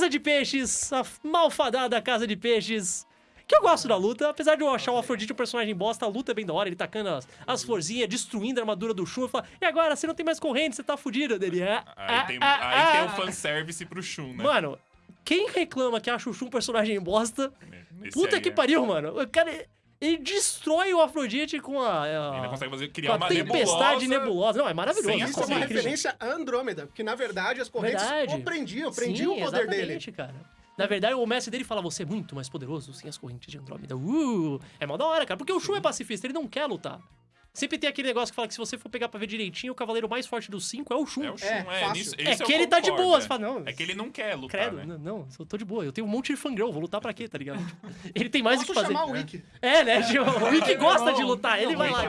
Casa de Peixes, a malfadada Casa de Peixes. Que eu gosto da luta, apesar de eu achar o Afrodite um personagem bosta, a luta é bem da hora, ele tacando as, as florzinhas, destruindo a armadura do Shun, e fala, e agora, você não tem mais corrente, você tá fudido dele. Ah, Aí, tem, ah, aí ah, tem o ah. fanservice pro Shun, né? Mano, quem reclama que acha o Shun um personagem bosta, Esse puta que é- pariu, mano. O cara, ele destrói o Afrodite com a... a- Ainda consegue fazer, criar a uma tempestade nebulosa. nebulosa. Não, é maravilhoso. sem Isso é uma corrente. referência a Andrômeda, porque na verdade as correntes Verdade. o prendiam, prendiam Sim, o poder dele. cara. Na verdade, o mestre dele fala, você é muito mais poderoso sem as correntes de Andrômeda. Uh, é mó da hora, cara. Porque o Shun é pacifista, ele não quer lutar. Sempre tem aquele negócio que fala que se você for pegar pra ver direitinho, o cavaleiro mais forte dos cinco é o Shun. É o Shun, É, é. nisso- É isso eu que ele tá de concordo, boa, é. você fala, não. É que ele não quer lutar, Credo, né? não, não, eu tô de boa. Eu tenho um monte de fangirl, vou lutar pra quê, tá ligado? Ele tem mais o que fazer. chamar o Wiki. É, né? O Wiki gosta de lutar, ele vai lá.